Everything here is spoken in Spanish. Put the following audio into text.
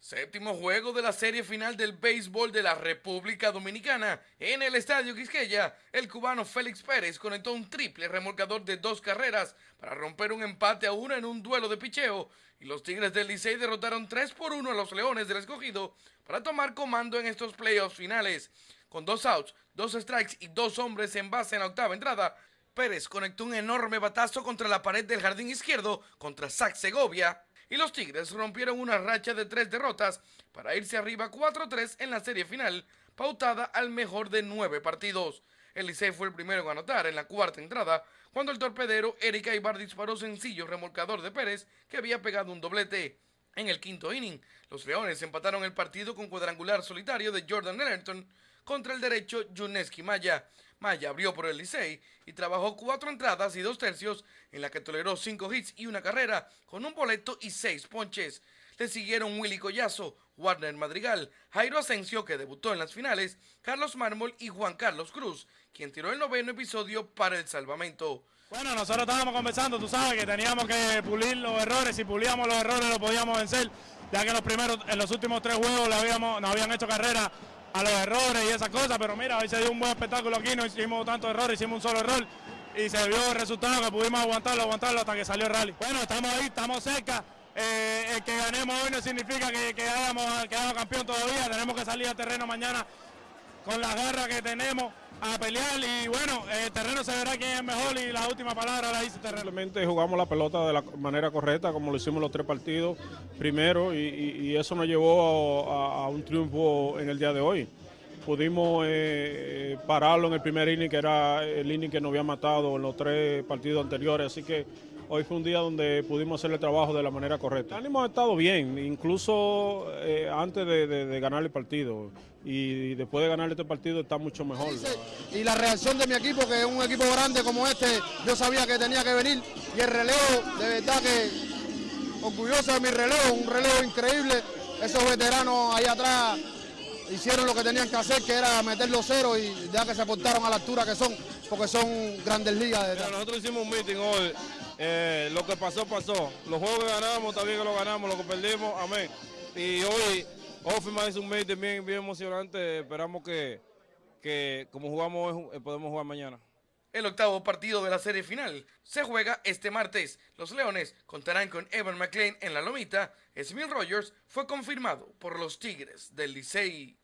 Séptimo juego de la serie final del béisbol de la República Dominicana. En el Estadio Quisqueya, el cubano Félix Pérez conectó un triple remolcador de dos carreras para romper un empate a uno en un duelo de picheo. Y los Tigres del Licey derrotaron 3 por 1 a los Leones del Escogido para tomar comando en estos playoffs finales. Con dos outs, dos strikes y dos hombres en base en la octava entrada, Pérez conectó un enorme batazo contra la pared del jardín izquierdo contra Zach Segovia y los Tigres rompieron una racha de tres derrotas para irse arriba 4-3 en la serie final, pautada al mejor de nueve partidos. El Licey fue el primero en anotar en la cuarta entrada, cuando el torpedero Erika Ibar disparó sencillo remolcador de Pérez, que había pegado un doblete. En el quinto inning, los Leones empataron el partido con cuadrangular solitario de Jordan Ellerton contra el derecho Juneski Maya. Maya abrió por el Licey y trabajó cuatro entradas y dos tercios en la que toleró cinco hits y una carrera con un boleto y seis ponches. Le siguieron Willy Collazo, Warner Madrigal, Jairo Asensio que debutó en las finales, Carlos Mármol y Juan Carlos Cruz, quien tiró el noveno episodio para el salvamento. Bueno, nosotros estábamos conversando, tú sabes que teníamos que pulir los errores, si pulíamos los errores lo podíamos vencer, ya que los primeros, en los últimos tres juegos le nos habían hecho carrera a los errores y esas cosas, pero mira, hoy se dio un buen espectáculo aquí, no hicimos tantos errores, hicimos un solo error y se vio resultado que pudimos aguantarlo, aguantarlo hasta que salió el rally. Bueno, estamos ahí, estamos cerca. Eh, el que ganemos hoy no significa que, que hayamos quedado campeón todavía, tenemos que salir al terreno mañana con la garra que tenemos a pelear y bueno, el terreno se verá quién es mejor y la última palabra la dice terreno. Jugamos la pelota de la manera correcta como lo hicimos los tres partidos primero y, y, y eso nos llevó a, a, un triunfo en el día de hoy. Pudimos eh, pararlo en el primer inning, que era el inning que nos había matado en los tres partidos anteriores, así que hoy fue un día donde pudimos hacer el trabajo de la manera correcta. El ánimo ha estado bien, incluso eh, antes de, de, de, ganar el partido. Y después de ganar este partido está mucho mejor. Y la reacción de mi equipo, que es un equipo grande como este, yo sabía que tenía que venir. Y el relevo, de verdad que orgulloso de mi relevo, un relevo increíble, esos veteranos ahí atrás hicieron lo que tenían que hacer, que era meter los ceros y ya que se portaron a la altura que son, porque son grandes ligas. Mira, nosotros hicimos un meeting hoy, eh, lo que pasó, pasó. Los juegos que ganamos, también que lo ganamos, lo que perdimos, amén. Y hoy, Hoffman hizo un meeting bien, bien emocionante, esperamos que, que como jugamos hoy, eh, podemos jugar mañana. El octavo partido de la serie final se juega este martes. Los Leones contarán con Evan McLean en la lomita. Smith Rogers fue confirmado por los Tigres del Licey.